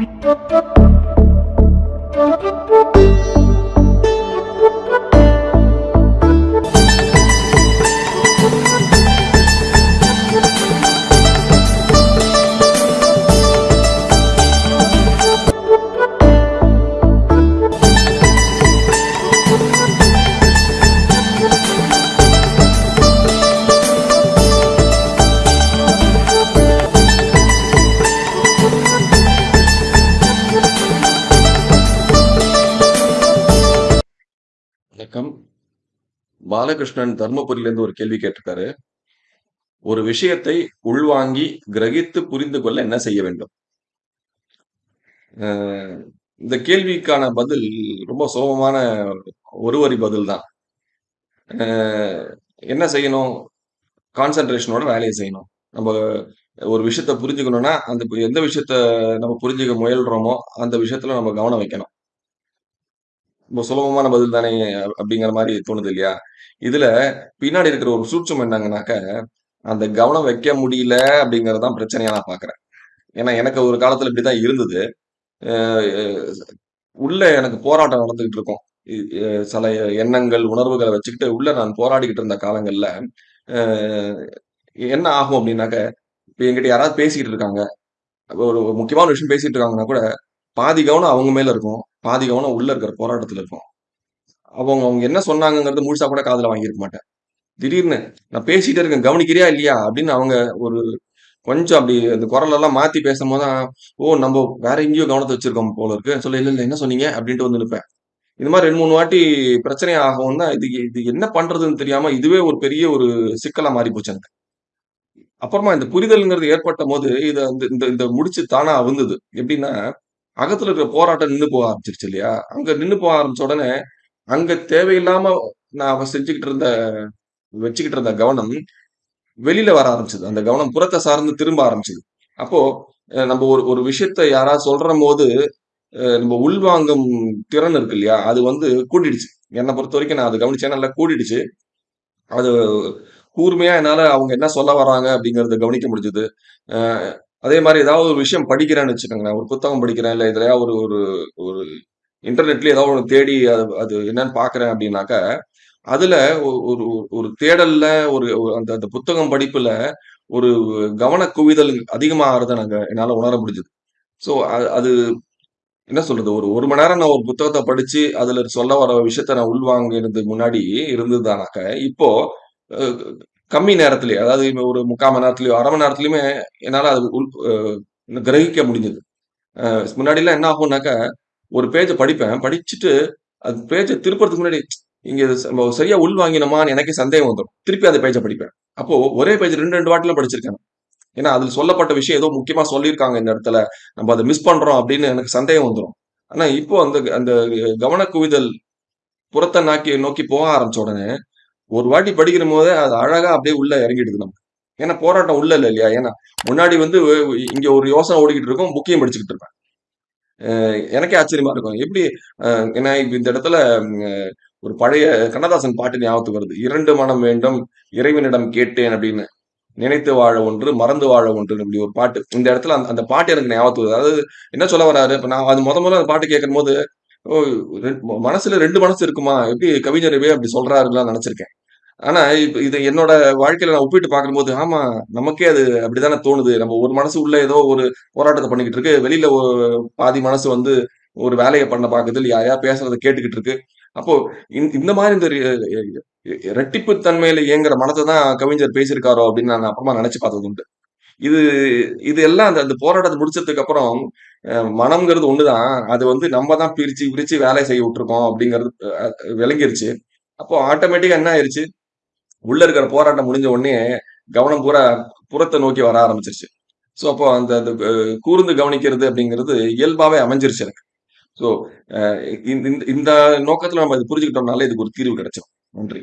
Thank you. Balakrishnan தர்மபுரியிலேருந்து ஒரு கேள்வி கேட்டிருக்காரு. ஒரு விஷயத்தை உள்வாங்கி கிரகித்து புரிந்து கொள்ள என்ன செய்ய வேண்டும்? இந்த கேள்விக்கான பதில் ரொம்ப சுலபமான ஒரு வரி பதில் தான். என்ன செய்யணும்? கான்சென்ட்ரேஷனோட வேலையை செய்யணும். நம்ம ஒரு விஷயத்த புரிஞ்சுக்கணும்னா அந்த எந்த விஷயத்த நம்ம புரிஞ்சுக்க முயல்றோமோ அந்த விஷயத்துல நம்ம கவனம் வைக்கணும். சுலபமான பதில் தானே அப்படிங்கிற மாதிரி தோணுது இல்லையா? இதுல பின்னாடி இருக்கிற ஒரு சூட்சம் என்னங்கனாக்க அந்த கவனம் வைக்க முடியல அப்படிங்கறதான் பிரச்சனையா நான் பாக்குறேன். ஏன்னா எனக்கு ஒரு காலத்துல இப்படிதான் இருந்தது. உள்ள எனக்கு போராட்டம் நடந்துகிட்டு இருக்கும். சில எண்ணங்கள் உணர்வுகளை வச்சுக்கிட்டு உள்ள நான் போராடிக்கிட்டு இருந்த காலங்கள்ல என்ன ஆகும் அப்படின்னாக்க இப்ப என்கிட்ட யாராவது பேசிக்கிட்டு இருக்காங்க ஒரு முக்கியமான விஷயம் பேசிட்டு இருக்காங்கன்னா கூட பாதி கவனம் அவங்க மேல இருக்கும். பாதி கவனம் உள்ள இருக்கிற போராட்டத்துல இருக்கும். அவங்க அவங்க என்ன சொன்னாங்கிறது முழுசா கூட காதல வாங்கியிருக்க மாட்டேன். திடீர்னு நான் பேசிட்டே இருக்கேன் கவனிக்கிறியா இல்லையா அப்படின்னு அவங்க ஒரு கொஞ்சம் அப்படி அந்த குரல் எல்லாம் மாத்தி பேசும்போது தான் ஓ நம்ம வேற எங்கேயோ கவனத்தை வச்சிருக்கோம் போல இருக்கு. சொல்ல இல்ல இல்ல என்ன சொன்னீங்க? அப்படின்ட்டு வந்து நிற்பேன். இந்த மாதிரி ரெண்டு மூணு வாட்டி பிரச்சனை ஆகும் தான் இது இது என்ன பண்றதுன்னு தெரியாம இதுவே ஒரு பெரிய ஒரு சிக்கலா மாறி போச்சு எனக்கு. அப்புறமா இந்த புரிதல்ங்கிறது ஏற்பட்ட போது இதை வந்து இந்த இந்த முடிச்சு தானா வந்தது எப்படின்னா அகத்துல இருக்கிற போராட்டம் நின்று போக ஆரம்பிச்சிருச்சு இல்லையா? அங்க நின்று போக ஆரம்பிச்ச உடனே அங்க தேவையில்லாம நான் அவ செஞ்சுக்கிட்டு இருந்த வச்சுக்கிட்டு இருந்த கவனம் வெளியில வர ஆரம்பிச்சது. அந்த கவனம் புறத்தை சார்ந்து திரும்ப ஆரம்பிச்சது. அப்போ நம்ம ஒரு ஒரு விஷயத்த யாராவது சொல்ற போது நம்ம உள்வாங்கும் திறன் இருக்கு இல்லையா? அது வந்து கூட்டிடுச்சு என்னை பொறுத்த வரைக்கும் நான் அது கவனிச்சேன். நல்லா கூட்டிடுச்சு அது கூர்மையா என்னால அவங்க என்ன சொல்ல வராங்க அப்படிங்கறத கவனிக்க முடிஞ்சது. அதே மாதிரி ஏதாவது ஒரு விஷயம் படிக்கிறேன்னு வச்சுக்கோங்களேன். ஒரு புத்தகம் படிக்கிறேன் இல்லை இதுலயா ஒரு ஒரு ஒரு இன்டர்நெட்ல ஏதாவது ஒன்று தேடி அது அது என்னன்னு பாக்குறேன் அப்படின்னாக்க அதுல ஒரு ஒரு தேடல்ல ஒரு அந்த அந்த புத்தகம் படிப்புல ஒரு கவன குவிதல் அதிகமாகிறத நாங்க என்னால உணர முடிஞ்சது. ஸோ அது என்ன சொல்றது? ஒரு ஒரு மணி நேரம் நான் ஒரு புத்தகத்தை படிச்சு அதுல சொல்ல வர விஷயத்த நான் உள்வாங்கினது முன்னாடி இருந்ததுதானாக்க இப்போ கம்மி நேரத்திலேயே அதாவது ஒரு முக்கால் மணி நேரத்திலயோ அரை மணி நேரத்துலையுமே என்னால் அது உள் கிரகிக்க முடிஞ்சது. முன்னாடிலாம் என்ன ஆகும்னாக்கா ஒரு பேஜை படிப்பேன் படிச்சுட்டு அது பேஜை திருப்பறதுக்கு முன்னாடி இங்கே நம்ம சரியா உள் வாங்கினோமான்னு எனக்கே சந்தேகம் வந்துடும் திருப்பி அந்த பேஜை படிப்பேன். அப்போ ஒரே பேஜ் ரெண்டு ரெண்டு வாட்டில படிச்சிருக்கேன் ஏன்னா அதில் சொல்லப்பட்ட விஷயம் ஏதோ முக்கியமா சொல்லியிருக்காங்க இந்த இடத்துல. நம்ம அதை மிஸ் பண்றோம் அப்படின்னு எனக்கு சந்தேகம் வந்துடும் ஆனா இப்போ அந்த அந்த கவன குவிதல் புறத்தை நாக்கி நோக்கி போக ஆரம்பிச்ச உடனே ஒரு வாட்டி படிக்கிற போதே அது அழகா அப்படியே உள்ள இறங்கிடுது நம்ம ஏன்னா போராட்டம் உள்ள இல்லை இல்லையா? ஏன்னா முன்னாடி வந்து இங்க ஒரு யோசனை ஓடிக்கிட்டு இருக்கும் புக்கையும் படிச்சுக்கிட்டு இருப்பேன். எனக்கே ஆச்சரியமா இருக்கும். எப்படி ஏன்னா இந்த இடத்துல ஒரு பழைய கண்ணதாசன் பாட்டு ஞாபகத்துக்கு வருது. இரண்டு மனம் வேண்டும் இறைவனிடம் கேட்டேன் அப்படின்னு. நினைத்து வாழ ஒன்று மறந்து வாழ ஒன்று அப்படி ஒரு பாட்டு. இந்த இடத்துல அந்த அந்த பாட்டு எனக்கு ஞாபகத்துக்கு வருது. அதாவது என்ன சொல்ல வராரு? இப்போ நான் அது முத முதல்ல அந்த பாட்டு கேட்கும் போது ஓ மனசுல ரெண்டு மனசு இருக்குமா? எப்படி கவிஞரவே அப்படி சொல்றாருலாம் நினைச்சிருக்கேன். ஆனா இப்ப இது என்னோட வாழ்க்கையில நான் ஒப்பிட்டு பார்க்கும்போது ஆமா நமக்கே அது அப்படித்தானே தோணுது. நம்ம ஒரு மனசு உள்ள ஏதோ ஒரு போராட்டத்தை பண்ணிக்கிட்டு இருக்கு. வெளியில ஒரு பாதி மனசு வந்து ஒரு வேலையை பண்ண பாக்குது இல்ல யாரையா பேசுறத கேட்டுக்கிட்டு இருக்கு. அப்போ இந்த இந்த மாதிரி இந்த ரெ- ரெட்டிப்பு தன்மையில இயங்குற மனத்தை தான் கவிஞர் பேசியிருக்காரோ அப்படின்னு நான் அப்புறமா நினைச்சு பார்த்தது உண்டு. இது இது எல்லாம் அந்த அந்த போராட்டத்தை முடிச்சதுக்கு அப்புறம் அஹ், மனம்ங்கிறது ஒண்ணுதான். அது வந்து நம்ம தான் பிரிச்சு பிரிச்சு வேலை செய்ய விட்டுருக்கோம் அப்படிங்கிறது அஹ், விளங்கிருச்சு. அப்போ ஆட்டோமேட்டிக்கா என்ன ஆயிருச்சு? உள்ள இருக்கிற போராட்டம் முடிஞ்ச உடனே கவனம் பூரா புறத்தை நோக்கி வர ஆரம்பிச்சிருச்சு. ஸோ அப்போ அந்த அந்த, கூர்ந்து கவனிக்கிறது அப்படிங்கிறது இயல்பாவே அமைஞ்சிருச்சு எனக்கு. ஸோ இந்த இந்த நோக்கத்துல நம்ம இது புரிஞ்சுக்கிட்டோம்னால இதுக்கு ஒரு தீர்வு கிடைச்சோம் நன்றி.